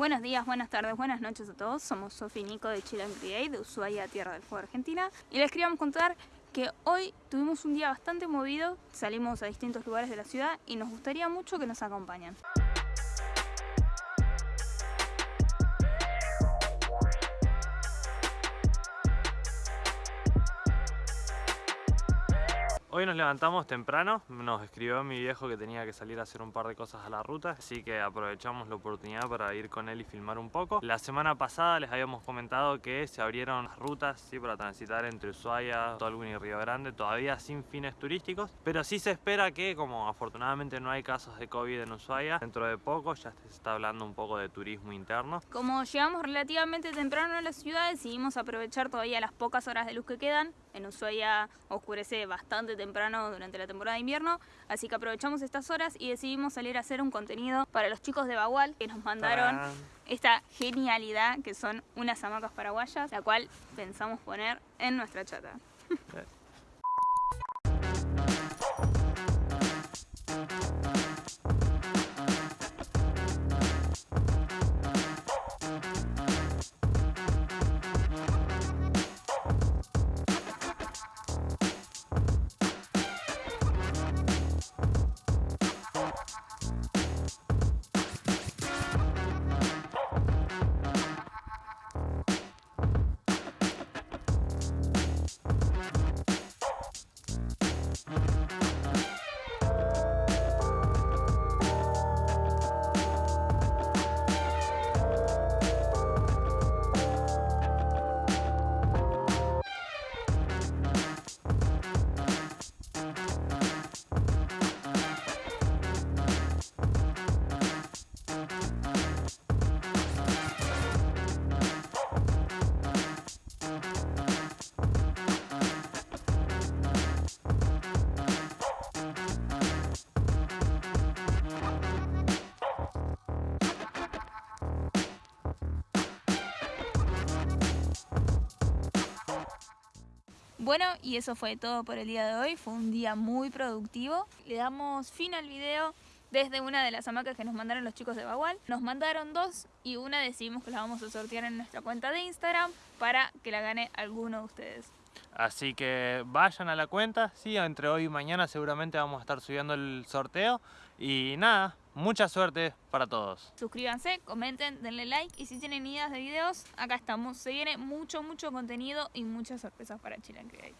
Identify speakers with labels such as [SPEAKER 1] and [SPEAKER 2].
[SPEAKER 1] Buenos días, buenas tardes, buenas noches a todos. Somos Sofi Nico de Chile Create, de Ushuaia, Tierra del Fuego, Argentina. Y les queríamos contar que hoy tuvimos un día bastante movido, salimos a distintos lugares de la ciudad y nos gustaría mucho que nos acompañen.
[SPEAKER 2] Hoy nos levantamos temprano, nos escribió mi viejo que tenía que salir a hacer un par de cosas a la ruta, así que aprovechamos la oportunidad para ir con él y filmar un poco. La semana pasada les habíamos comentado que se abrieron rutas ¿sí? para transitar entre Ushuaia, Tolwyn y Río Grande, todavía sin fines turísticos, pero sí se espera que, como afortunadamente no hay casos de COVID en Ushuaia, dentro de poco ya se está hablando un poco de turismo interno.
[SPEAKER 1] Como llegamos relativamente temprano a la ciudad, decidimos aprovechar todavía las pocas horas de luz que quedan. En Ushuaia oscurece bastante temprano durante la temporada de invierno, así que aprovechamos estas horas y decidimos salir a hacer un contenido para los chicos de Bagual que nos mandaron esta genialidad que son unas hamacas paraguayas, la cual pensamos poner en nuestra chata. Bueno, y eso fue todo por el día de hoy. Fue un día muy productivo. Le damos fin al video desde una de las hamacas que nos mandaron los chicos de Bagual. Nos mandaron dos y una decidimos que la vamos a sortear en nuestra cuenta de Instagram para que la gane alguno de ustedes.
[SPEAKER 2] Así que vayan a la cuenta, sí, entre hoy y mañana seguramente vamos a estar subiendo el sorteo. Y nada, mucha suerte para todos.
[SPEAKER 1] Suscríbanse, comenten, denle like y si tienen ideas de videos, acá estamos. Se viene mucho, mucho contenido y muchas sorpresas para Chile and Create.